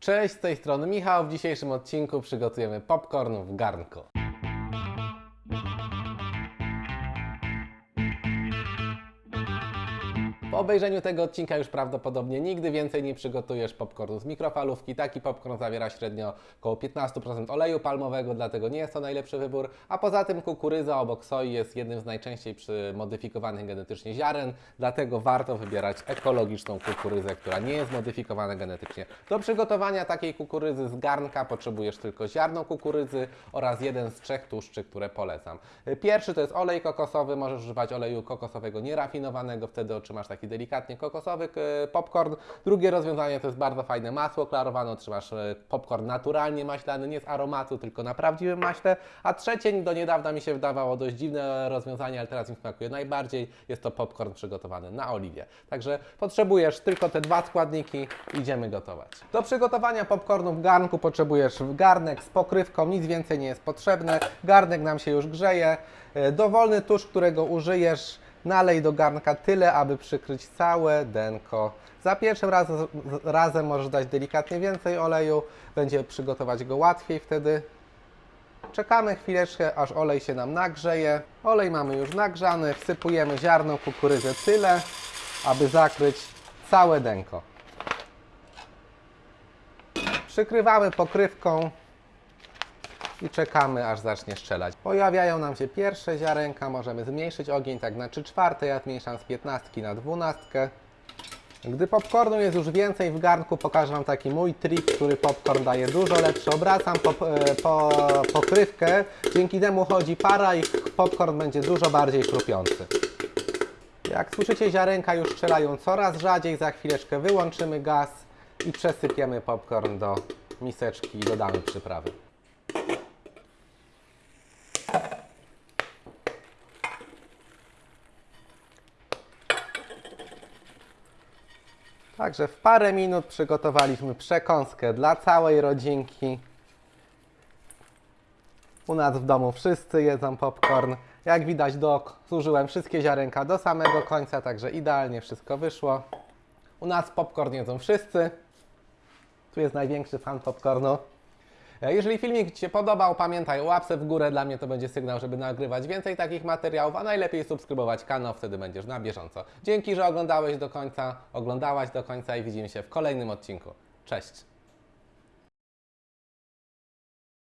Cześć, z tej strony Michał. W dzisiejszym odcinku przygotujemy popcorn w garnku. Po obejrzeniu tego odcinka już prawdopodobnie nigdy więcej nie przygotujesz popcornu z mikrofalówki. Taki popcorn zawiera średnio około 15% oleju palmowego, dlatego nie jest to najlepszy wybór. A poza tym kukurydza obok soi jest jednym z najczęściej modyfikowanych genetycznie ziaren, dlatego warto wybierać ekologiczną kukurydzę, która nie jest modyfikowana genetycznie. Do przygotowania takiej kukurydzy z garnka potrzebujesz tylko ziarno kukurydzy oraz jeden z trzech tłuszczy, które polecam. Pierwszy to jest olej kokosowy, możesz używać oleju kokosowego nierafinowanego, wtedy otrzymasz taki delikatnie kokosowy popcorn. Drugie rozwiązanie to jest bardzo fajne masło klarowane, otrzymasz e, popcorn naturalnie maślany, nie z aromatu, tylko na prawdziwym maśle. A trzecie do niedawna mi się wydawało dość dziwne rozwiązanie, ale teraz mi smakuje najbardziej. Jest to popcorn przygotowany na oliwie. Także potrzebujesz tylko te dwa składniki, idziemy gotować. Do przygotowania popcornu w garnku potrzebujesz garnek z pokrywką, nic więcej nie jest potrzebne. Garnek nam się już grzeje. E, Dowolny tusz, którego użyjesz, Nalej do garnka tyle, aby przykryć całe denko. Za pierwszym razem, razem możesz dać delikatnie więcej oleju, będzie przygotować go łatwiej wtedy. Czekamy chwileczkę, aż olej się nam nagrzeje. Olej mamy już nagrzany, wsypujemy ziarno kukurydzy tyle, aby zakryć całe denko. Przykrywamy pokrywką i czekamy aż zacznie strzelać. Pojawiają nam się pierwsze ziarenka, możemy zmniejszyć ogień tak na 3 czwarte, ja zmniejszam z 15 na 12. Gdy popcornu jest już więcej w garnku, pokażę Wam taki mój trik, który popcorn daje dużo lepszy. Obracam po, po, pokrywkę, dzięki temu chodzi para i popcorn będzie dużo bardziej chrupiący. Jak słyszycie, ziarenka już strzelają coraz rzadziej, za chwileczkę wyłączymy gaz i przesypiemy popcorn do miseczki i dodamy przyprawy. Także w parę minut przygotowaliśmy przekąskę dla całej rodzinki. U nas w domu wszyscy jedzą popcorn. Jak widać, do, zużyłem wszystkie ziarenka do samego końca, także idealnie wszystko wyszło. U nas popcorn jedzą wszyscy. Tu jest największy fan popcornu. E, Jeżeli filmik Ci się podobał, pamiętaj o łapce w górę, dla mnie to będzie sygnał, żeby nagrywać więcej takich materiałów, a najlepiej subskrybować kanał, wtedy będziesz na bieżąco. Dzięki, że oglądałeś do końca, oglądałaś do końca i widzimy się w kolejnym odcinku. Cześć!